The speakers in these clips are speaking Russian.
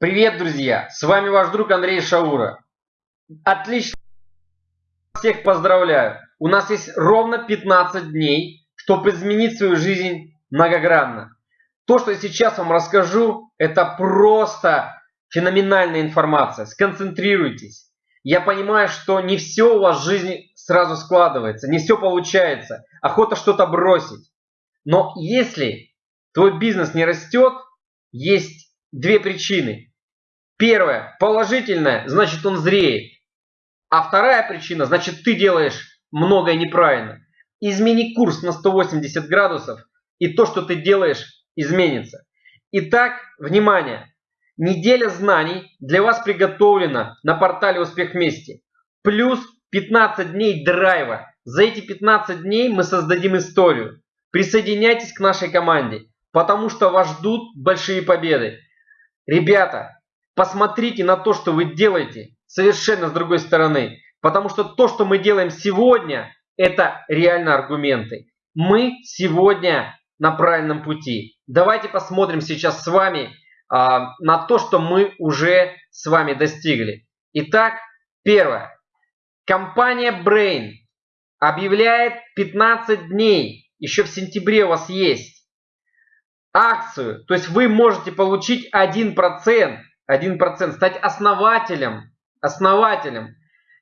Привет, друзья! С вами ваш друг Андрей Шаура. Отлично! Всех поздравляю! У нас есть ровно 15 дней, чтобы изменить свою жизнь многогранно. То, что я сейчас вам расскажу, это просто феноменальная информация. Сконцентрируйтесь. Я понимаю, что не все у вас в жизни сразу складывается, не все получается. Охота что-то бросить. Но если твой бизнес не растет, есть две причины. Первое, положительное, значит он зреет. А вторая причина, значит ты делаешь многое неправильно. Измени курс на 180 градусов, и то, что ты делаешь, изменится. Итак, внимание! Неделя знаний для вас приготовлена на портале «Успех вместе». Плюс 15 дней драйва. За эти 15 дней мы создадим историю. Присоединяйтесь к нашей команде, потому что вас ждут большие победы. Ребята, Посмотрите на то, что вы делаете совершенно с другой стороны. Потому что то, что мы делаем сегодня, это реально аргументы. Мы сегодня на правильном пути. Давайте посмотрим сейчас с вами а, на то, что мы уже с вами достигли. Итак, первое. Компания Brain объявляет 15 дней, еще в сентябре у вас есть, акцию. То есть вы можете получить 1% 1%, стать основателем, основателем.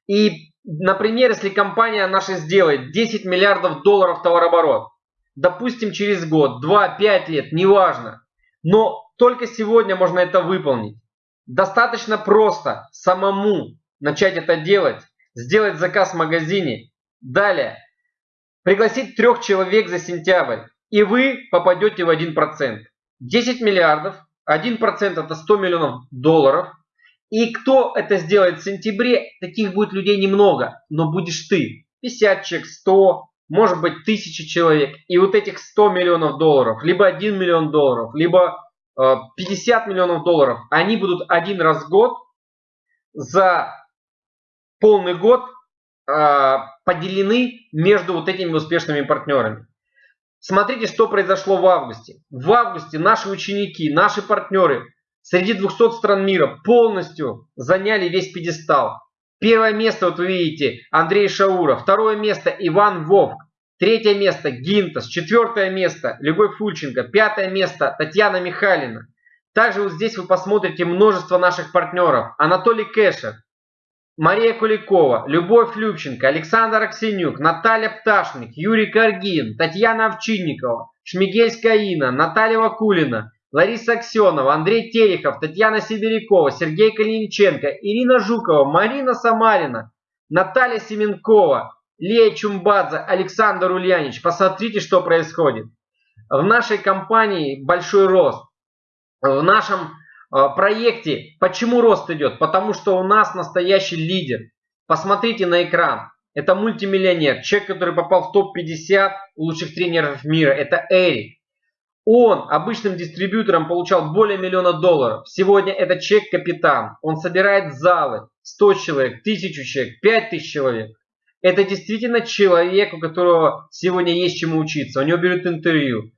И, например, если компания наша сделает 10 миллиардов долларов товарооборот, допустим, через год, 2-5 лет, неважно, но только сегодня можно это выполнить. Достаточно просто самому начать это делать, сделать заказ в магазине. Далее, пригласить трех человек за сентябрь, и вы попадете в 1%. 10 миллиардов 1% это 100 миллионов долларов. И кто это сделает в сентябре, таких будет людей немного, но будешь ты. 50 человек, 100, может быть 1000 человек. И вот этих 100 миллионов долларов, либо 1 миллион долларов, либо 50 э, миллионов долларов, они будут один раз в год за полный год э, поделены между вот этими успешными партнерами. Смотрите, что произошло в августе. В августе наши ученики, наши партнеры среди 200 стран мира полностью заняли весь пьедестал. Первое место, вот вы видите, Андрей Шаура. Второе место Иван Вовк. Третье место Гинтас. Четвертое место Любовь Фульченко. Пятое место Татьяна Михайлина. Также вот здесь вы посмотрите множество наших партнеров. Анатолий Кэшер, Мария Куликова, Любовь Любченко, Александр Аксенюк, Наталья Пташник, Юрий Каргин, Татьяна Овчинникова, Шмигельская Инна, Наталья Вакулина, Лариса Аксенова, Андрей Терехов, Татьяна Сибирякова, Сергей Калиниченко, Ирина Жукова, Марина Самарина, Наталья Семенкова, Лея Чумбадзе, Александр Ульянич. Посмотрите, что происходит. В нашей компании большой рост. В нашем проекте. Почему рост идет? Потому что у нас настоящий лидер. Посмотрите на экран. Это мультимиллионер, человек, который попал в топ-50 лучших тренеров мира. Это Эрик. Он обычным дистрибьютором получал более миллиона долларов. Сегодня это человек-капитан. Он собирает залы. 100 человек, 1000 человек, 5000 человек. Это действительно человек, у которого сегодня есть чему учиться. У него берут интервью.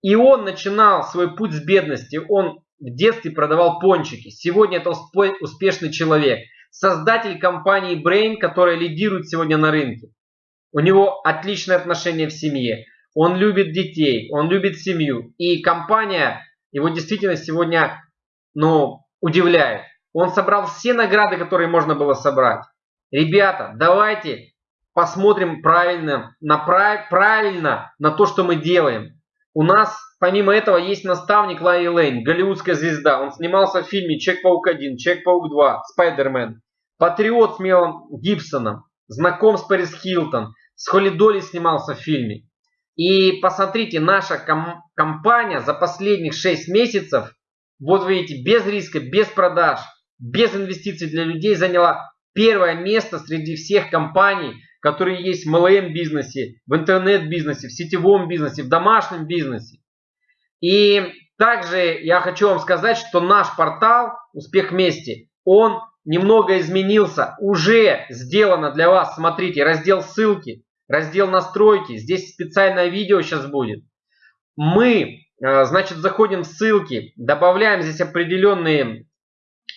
И он начинал свой путь с бедности. Он в детстве продавал пончики. Сегодня это успешный человек. Создатель компании Brain, которая лидирует сегодня на рынке. У него отличные отношения в семье. Он любит детей, он любит семью. И компания его действительно сегодня ну, удивляет. Он собрал все награды, которые можно было собрать. Ребята, давайте посмотрим правильно на, правильно на то, что мы делаем. У нас, помимо этого, есть наставник Ларри Лейн, голливудская звезда. Он снимался в фильме «Человек-паук 1», «Человек-паук 2», «Спайдермен». Патриот с Мелом Гибсоном. Знаком с Пэрис Хилтон. С Холли Долли снимался в фильме. И посмотрите, наша ком компания за последних 6 месяцев, вот видите, без риска, без продаж, без инвестиций для людей заняла первое место среди всех компаний, которые есть в MLM бизнесе, в интернет-бизнесе, в сетевом бизнесе, в домашнем бизнесе. И также я хочу вам сказать, что наш портал «Успех вместе», он немного изменился, уже сделано для вас. Смотрите, раздел ссылки, раздел настройки, здесь специальное видео сейчас будет. Мы, э, значит, заходим в ссылки, добавляем здесь определенные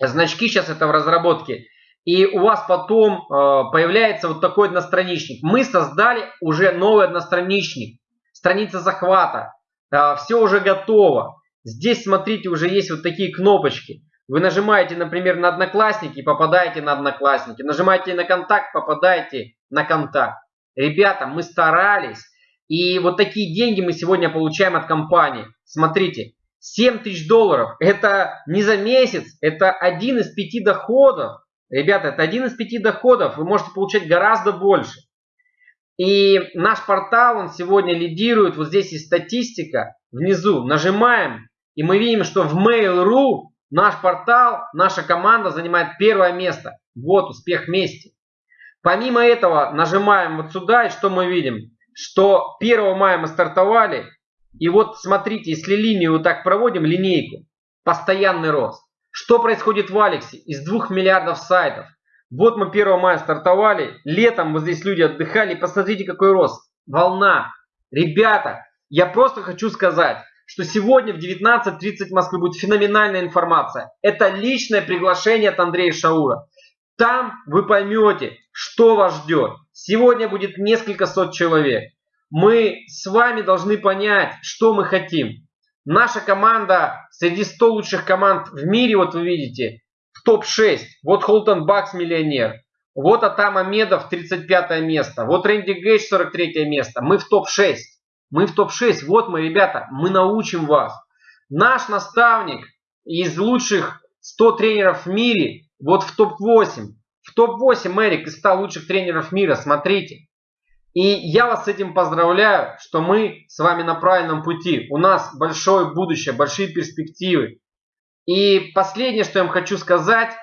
Значки сейчас это в разработке. И у вас потом э, появляется вот такой одностраничник. Мы создали уже новый одностраничник. Страница захвата. Э, все уже готово. Здесь, смотрите, уже есть вот такие кнопочки. Вы нажимаете, например, на Одноклассники, попадаете на Одноклассники. Нажимаете на Контакт, попадаете на Контакт. Ребята, мы старались. И вот такие деньги мы сегодня получаем от компании. Смотрите, 7 тысяч долларов. Это не за месяц, это один из пяти доходов. Ребята, это один из пяти доходов. Вы можете получать гораздо больше. И наш портал, он сегодня лидирует. Вот здесь есть статистика. Внизу нажимаем. И мы видим, что в Mail.ru наш портал, наша команда занимает первое место. Вот успех вместе. Помимо этого нажимаем вот сюда. И что мы видим? Что 1 мая мы стартовали. И вот смотрите, если линию вот так проводим, линейку, постоянный рост. Что происходит в Алексе? Из 2 миллиардов сайтов. Вот мы 1 мая стартовали, летом вот здесь люди отдыхали, посмотрите какой рост. Волна. Ребята, я просто хочу сказать, что сегодня в 19.30 в Москве будет феноменальная информация. Это личное приглашение от Андрея Шаура. Там вы поймете, что вас ждет. Сегодня будет несколько сот человек мы с вами должны понять, что мы хотим. Наша команда среди 100 лучших команд в мире, вот вы видите, в топ-6. Вот Холтон Бакс миллионер. Вот Атам Амедов 35 место. Вот Рэнди Гейдж 43 место. Мы в топ-6. Мы в топ-6. Вот мы, ребята, мы научим вас. Наш наставник из лучших 100 тренеров в мире, вот в топ-8. В топ-8 Эрик из 100 лучших тренеров мира, смотрите. И я вас с этим поздравляю, что мы с вами на правильном пути. У нас большое будущее, большие перспективы. И последнее, что я вам хочу сказать,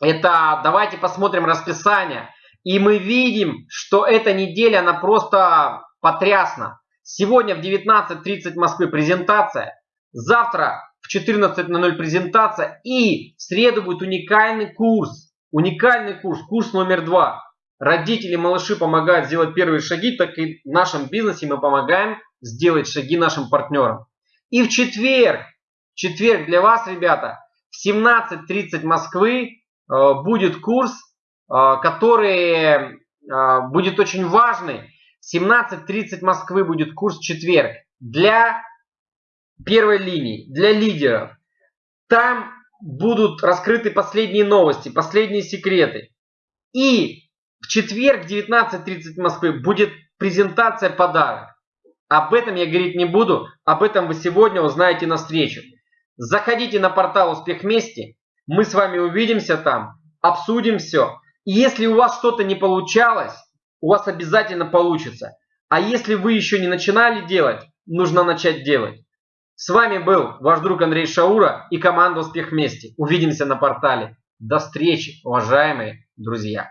это давайте посмотрим расписание. И мы видим, что эта неделя, она просто потрясна. Сегодня в 19.30 Москвы презентация. Завтра в 14.00 презентация. И в среду будет уникальный курс. Уникальный курс, курс номер два родители, малыши помогают сделать первые шаги, так и в нашем бизнесе мы помогаем сделать шаги нашим партнерам. И в четверг, в четверг для вас, ребята, в 17.30 Москвы э, будет курс, э, который э, будет очень важный. В 17.30 Москвы будет курс в четверг для первой линии, для лидеров. Там будут раскрыты последние новости, последние секреты. И в четверг в 19.30 в Москве будет презентация подарок. Об этом я говорить не буду, об этом вы сегодня узнаете на встрече. Заходите на портал «Успех вместе», мы с вами увидимся там, обсудим все. И если у вас что-то не получалось, у вас обязательно получится. А если вы еще не начинали делать, нужно начать делать. С вами был ваш друг Андрей Шаура и команда «Успех вместе». Увидимся на портале. До встречи, уважаемые друзья!